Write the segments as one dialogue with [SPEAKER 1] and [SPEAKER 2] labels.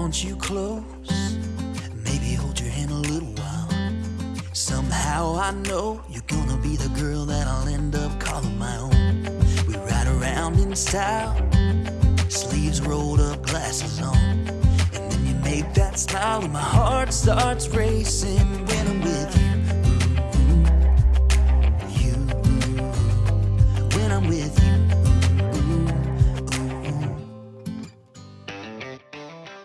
[SPEAKER 1] want you close, maybe hold your hand a little while. Somehow I know you're gonna be the girl that I'll end up calling my own. We ride around in style, sleeves rolled up, glasses on. And then you make that smile, and my heart starts racing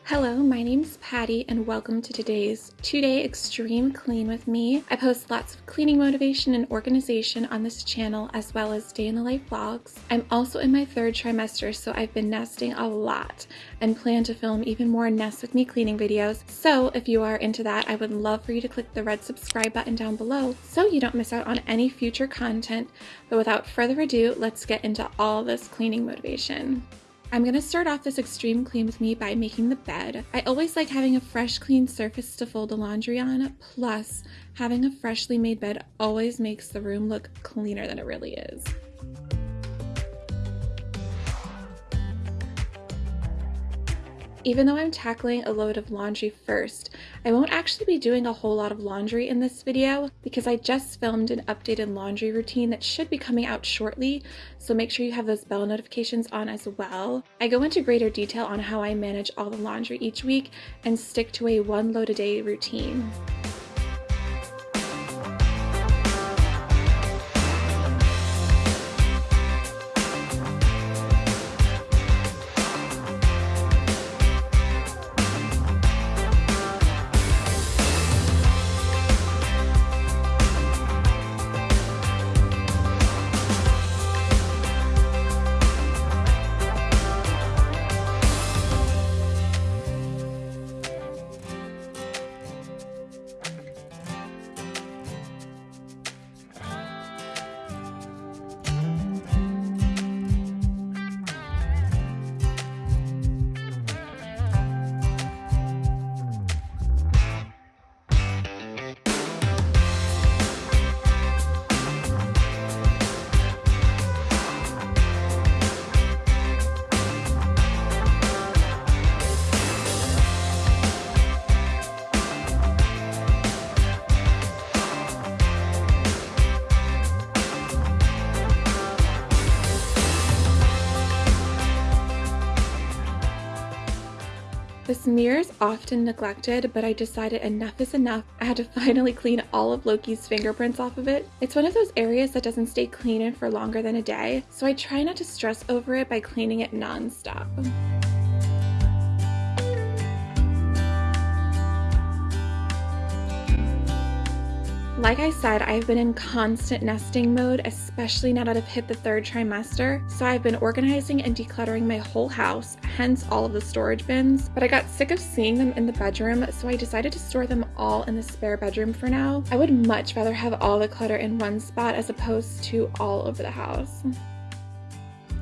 [SPEAKER 2] Hello, my name's Patty, and welcome to today's two day extreme clean with me. I post lots of cleaning motivation and organization on this channel, as well as day in the life vlogs. I'm also in my third trimester, so I've been nesting a lot and plan to film even more Nest with Me cleaning videos. So, if you are into that, I would love for you to click the red subscribe button down below so you don't miss out on any future content. But without further ado, let's get into all this cleaning motivation. I'm going to start off this extreme clean with me by making the bed. I always like having a fresh clean surface to fold the laundry on, plus having a freshly made bed always makes the room look cleaner than it really is. Even though I'm tackling a load of laundry first, I won't actually be doing a whole lot of laundry in this video because I just filmed an updated laundry routine that should be coming out shortly, so make sure you have those bell notifications on as well. I go into greater detail on how I manage all the laundry each week and stick to a one load a day routine. This mirror is often neglected, but I decided enough is enough. I had to finally clean all of Loki's fingerprints off of it. It's one of those areas that doesn't stay clean for longer than a day, so I try not to stress over it by cleaning it non-stop. Like I said, I've been in constant nesting mode, especially now that I've hit the third trimester. So I've been organizing and decluttering my whole house, hence all of the storage bins. But I got sick of seeing them in the bedroom, so I decided to store them all in the spare bedroom for now. I would much rather have all the clutter in one spot as opposed to all over the house.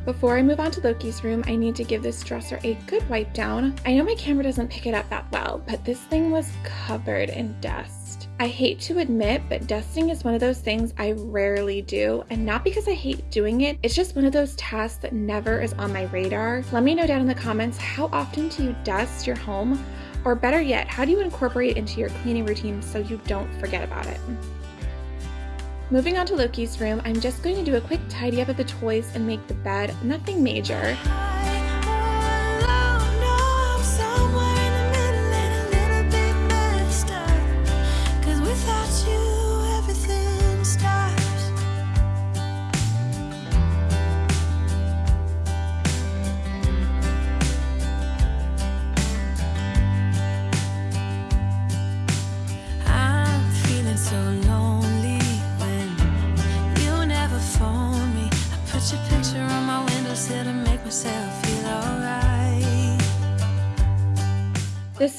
[SPEAKER 2] Before I move on to Loki's room, I need to give this dresser a good wipe down. I know my camera doesn't pick it up that well, but this thing was covered in dust. I hate to admit, but dusting is one of those things I rarely do, and not because I hate doing it, it's just one of those tasks that never is on my radar. Let me know down in the comments how often do you dust your home? Or better yet, how do you incorporate it into your cleaning routine so you don't forget about it? Moving on to Loki's room, I'm just going to do a quick tidy up of the toys and make the bed, nothing major.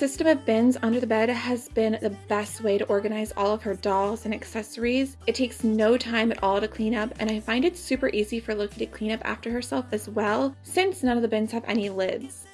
[SPEAKER 2] System of bins under the bed has been the best way to organize all of her dolls and accessories. It takes no time at all to clean up and I find it super easy for Loki to clean up after herself as well since none of the bins have any lids.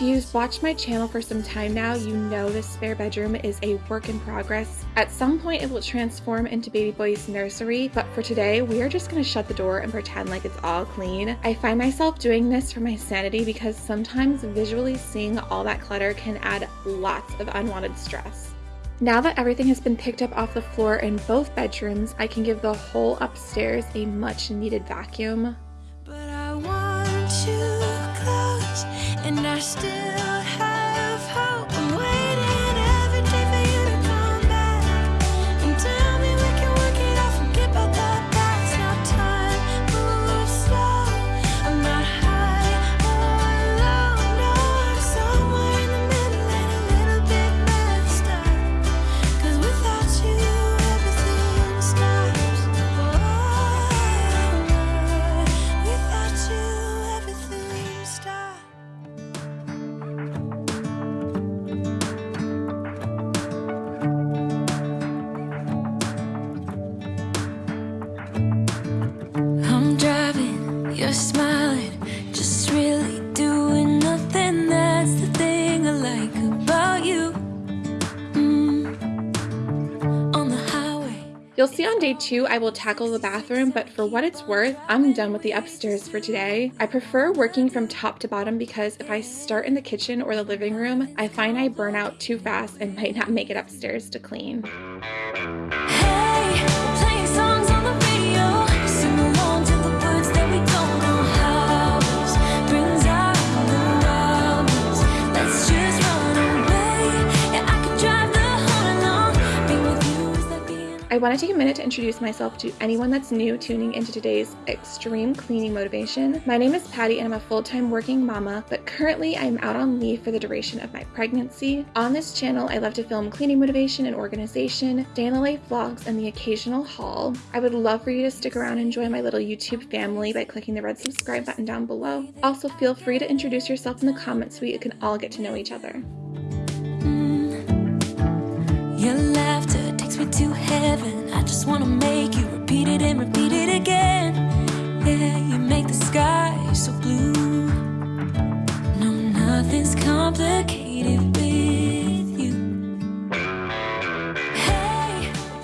[SPEAKER 2] You've watched my channel for some time now, you know this spare bedroom is a work in progress. At some point it will transform into baby boy's nursery, but for today we are just going to shut the door and pretend like it's all clean. I find myself doing this for my sanity because sometimes visually seeing all that clutter can add lots of unwanted stress. Now that everything has been picked up off the floor in both bedrooms, I can give the whole upstairs a much needed vacuum. Day two I will tackle the bathroom, but for what it's worth, I'm done with the upstairs for today. I prefer working from top to bottom because if I start in the kitchen or the living room, I find I burn out too fast and might not make it upstairs to clean. I want to take a minute to introduce myself to anyone that's new tuning into today's extreme cleaning motivation. My name is Patty and I'm a full-time working mama, but currently I'm out on leave for the duration of my pregnancy. On this channel, I love to film cleaning motivation and organization, the life vlogs, and the occasional haul. I would love for you to stick around and join my little YouTube family by clicking the red subscribe button down below. Also, feel free to introduce yourself in the comments so we can all get to know each other. Mm. Laughter takes me to heaven. I just wanna make you repeat it and repeat it again. Yeah, you make the sky so blue. No, nothing's complicated.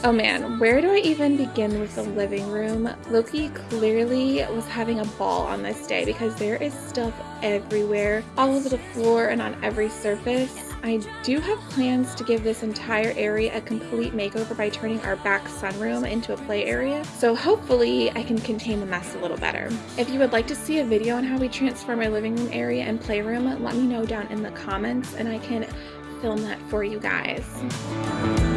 [SPEAKER 2] Oh man, where do I even begin with the living room? Loki clearly was having a ball on this day because there is stuff everywhere, all over the floor and on every surface. I do have plans to give this entire area a complete makeover by turning our back sunroom into a play area, so hopefully I can contain the mess a little better. If you would like to see a video on how we transform our living room area and playroom, let me know down in the comments and I can film that for you guys.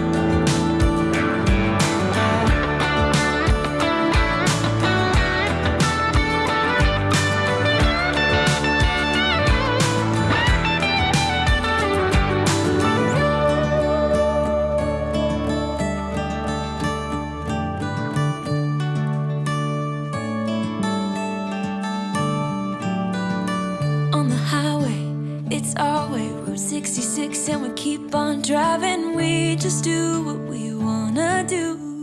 [SPEAKER 2] Driving. We just do what we wanna do.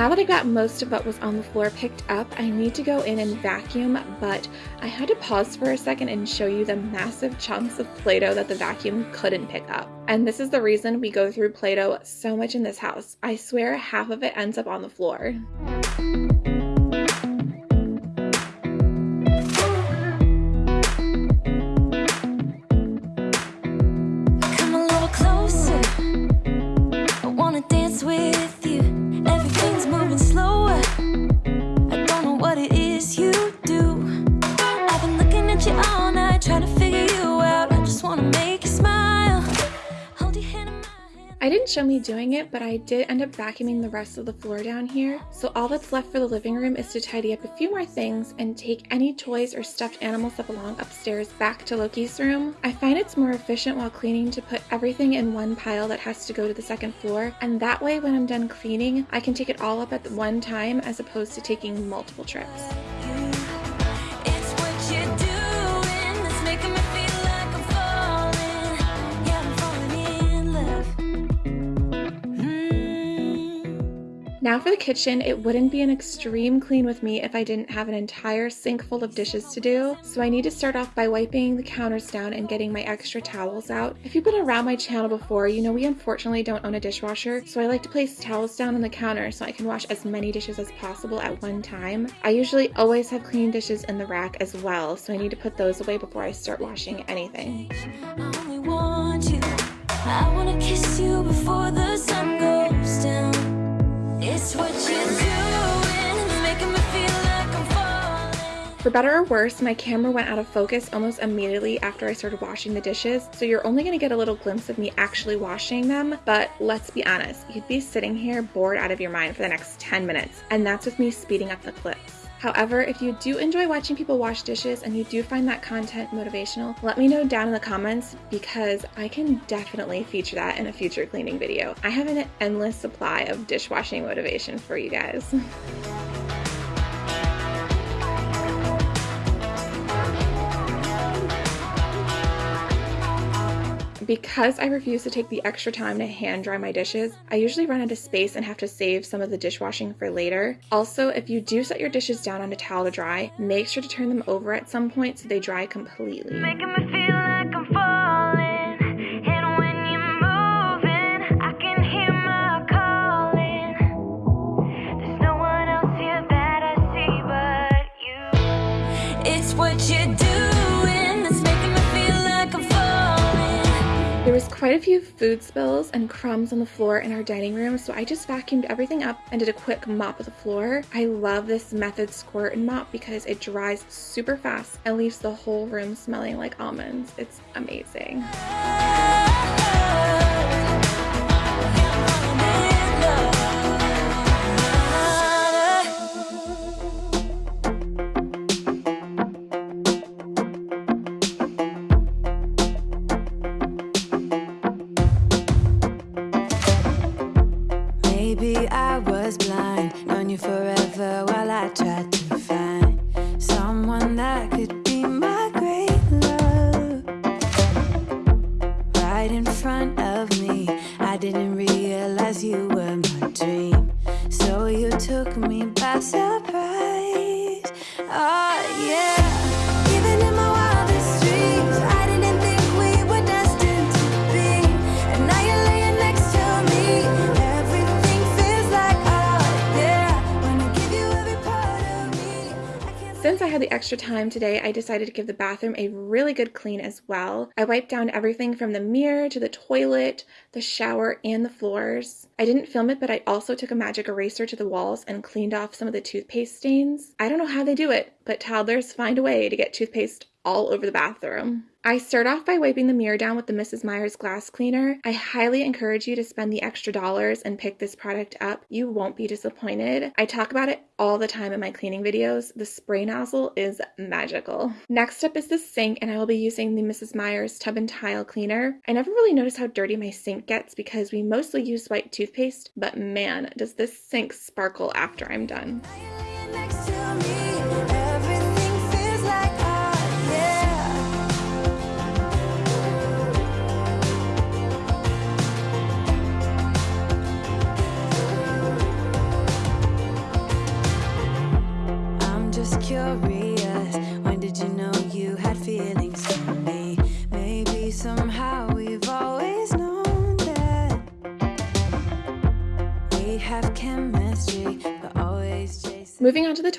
[SPEAKER 2] Now that I got most of what was on the floor picked up, I need to go in and vacuum, but I had to pause for a second and show you the massive chunks of Play-Doh that the vacuum couldn't pick up. And this is the reason we go through Play-Doh so much in this house. I swear half of it ends up on the floor. I didn't show me doing it, but I did end up vacuuming the rest of the floor down here. So all that's left for the living room is to tidy up a few more things and take any toys or stuffed animals that belong upstairs back to Loki's room. I find it's more efficient while cleaning to put everything in one pile that has to go to the second floor. And that way when I'm done cleaning, I can take it all up at one time as opposed to taking multiple trips. Now for the kitchen, it wouldn't be an extreme clean with me if I didn't have an entire sink full of dishes to do, so I need to start off by wiping the counters down and getting my extra towels out. If you've been around my channel before, you know we unfortunately don't own a dishwasher, so I like to place towels down on the counter so I can wash as many dishes as possible at one time. I usually always have clean dishes in the rack as well, so I need to put those away before I start washing anything. For better or worse, my camera went out of focus almost immediately after I started washing the dishes, so you're only going to get a little glimpse of me actually washing them, but let's be honest, you'd be sitting here bored out of your mind for the next 10 minutes, and that's with me speeding up the clips. However, if you do enjoy watching people wash dishes and you do find that content motivational, let me know down in the comments because I can definitely feature that in a future cleaning video. I have an endless supply of dishwashing motivation for you guys. Because I refuse to take the extra time to hand dry my dishes, I usually run out of space and have to save some of the dishwashing for later. Also, if you do set your dishes down on a towel to dry, make sure to turn them over at some point so they dry completely. Quite a few food spills and crumbs on the floor in our dining room, so I just vacuumed everything up and did a quick mop of the floor. I love this Method Squirt and Mop because it dries super fast and leaves the whole room smelling like almonds. It's amazing. I was blind, known you forever while I tried to had the extra time today, I decided to give the bathroom a really good clean as well. I wiped down everything from the mirror to the toilet, the shower, and the floors. I didn't film it, but I also took a magic eraser to the walls and cleaned off some of the toothpaste stains. I don't know how they do it, but toddlers find a way to get toothpaste all over the bathroom. I start off by wiping the mirror down with the Mrs. Meyer's glass cleaner. I highly encourage you to spend the extra dollars and pick this product up. You won't be disappointed. I talk about it all the time in my cleaning videos. The spray nozzle is magical. Next up is the sink and I will be using the Mrs. Meyer's tub and tile cleaner. I never really notice how dirty my sink gets because we mostly use white toothpaste, but man, does this sink sparkle after I'm done.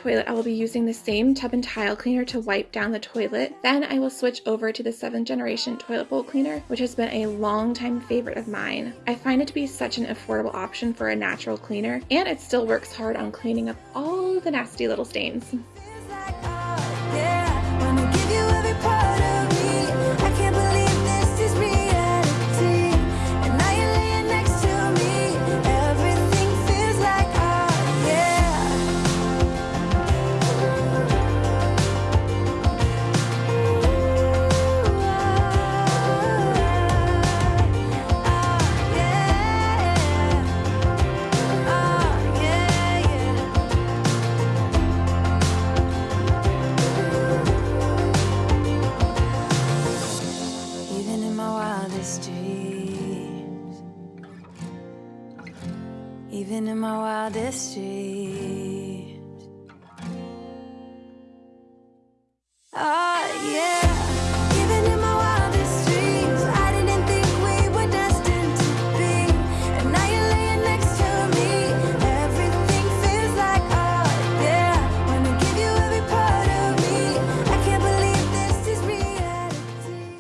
[SPEAKER 2] Toilet, I will be using the same tub and tile cleaner to wipe down the toilet. Then I will switch over to the 7th generation toilet bowl cleaner, which has been a long time favorite of mine. I find it to be such an affordable option for a natural cleaner, and it still works hard on cleaning up all the nasty little stains.
[SPEAKER 1] Even in my wildest dreams. Oh, yeah.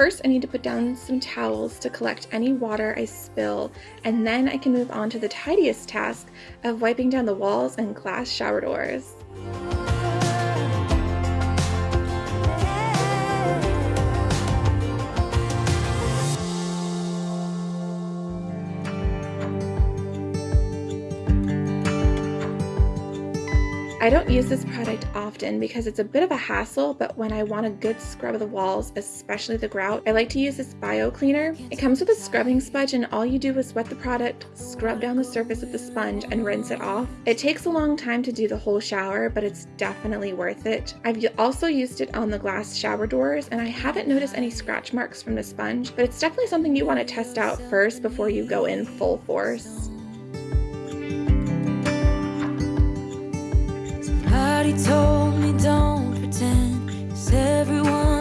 [SPEAKER 2] First, I need to put down some towels to collect any water I spill, and then I can move on to the tidiest task of wiping down the walls and glass shower doors. I don't use this product often because it's a bit of a hassle, but when I want a good scrub of the walls, especially the grout, I like to use this bio cleaner. It comes with a scrubbing sponge and all you do is wet the product, scrub down the surface with the sponge, and rinse it off. It takes a long time to do the whole shower, but it's definitely worth it. I've also used it on the glass shower doors and I haven't noticed any scratch marks from the sponge, but it's definitely something you want to test out first before you go in full force.
[SPEAKER 1] Told me don't pretend. Cause everyone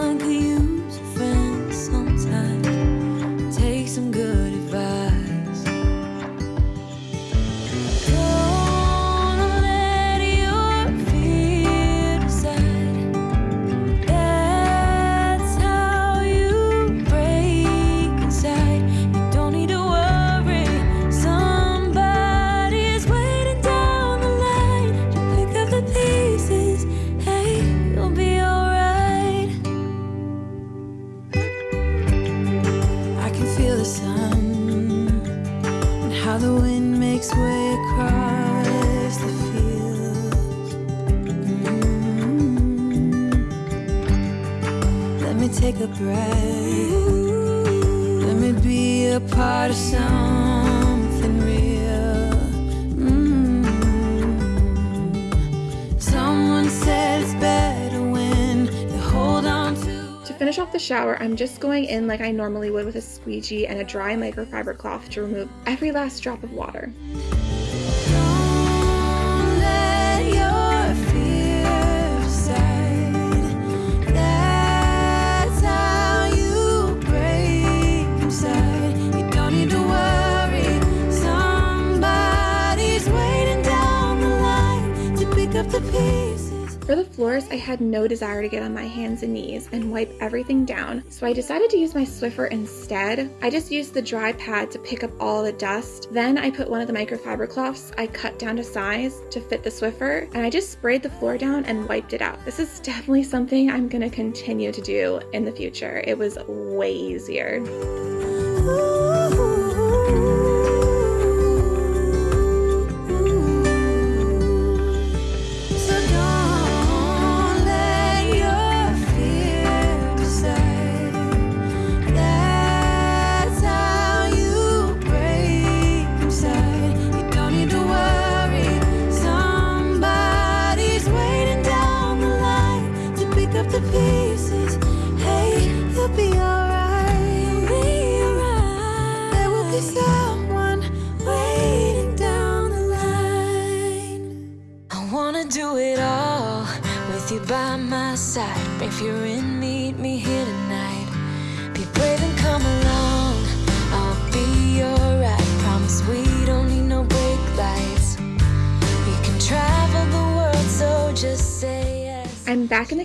[SPEAKER 1] take a breath. Let me be a part of something real. Mm. Someone said it's better when you hold on to.
[SPEAKER 2] To finish off the shower, I'm just going in like I normally would with a squeegee and a dry microfiber cloth to remove every last drop of water. For the floors, I had no desire to get on my hands and knees and wipe everything down, so I decided to use my Swiffer instead. I just used the dry pad to pick up all the dust. Then I put one of the microfiber cloths I cut down to size to fit the Swiffer, and I just sprayed the floor down and wiped it out. This is definitely something I'm gonna continue to do in the future. It was way easier.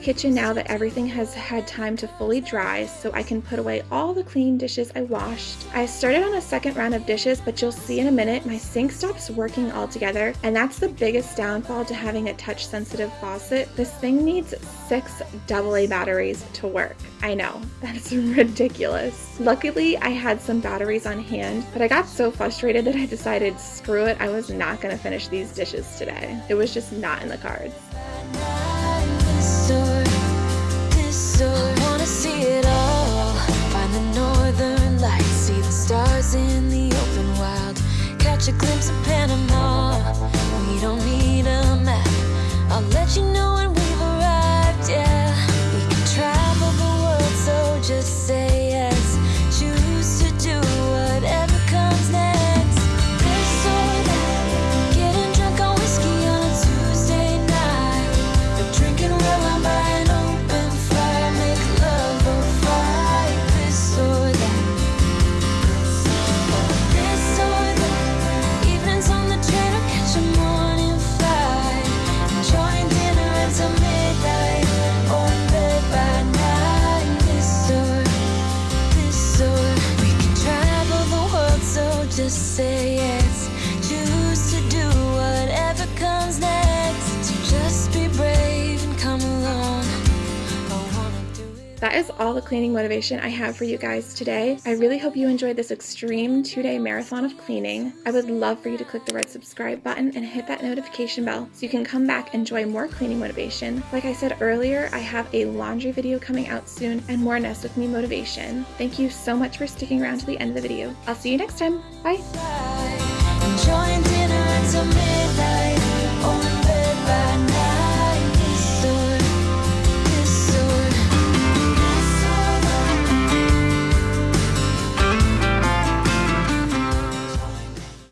[SPEAKER 2] Kitchen now that everything has had time to fully dry so I can put away all the clean dishes I washed. I started on a second round of dishes but you'll see in a minute my sink stops working altogether and that's the biggest downfall to having a touch sensitive faucet. This thing needs six AA batteries to work. I know, that's ridiculous. Luckily I had some batteries on hand but I got so frustrated that I decided screw it I was not going to finish these dishes today. It was just not in the cards. In the open wild. Catch a glimpse of Panama. We don't need a map. I'll let you know when That is all the cleaning motivation I have for you guys today. I really hope you enjoyed this extreme two day marathon of cleaning. I would love for you to click the red subscribe button and hit that notification bell so you can come back and enjoy more cleaning motivation. Like I said earlier, I have a laundry video coming out soon and more Nest With Me motivation. Thank you so much for sticking around to the end of the video. I'll see you next time. Bye.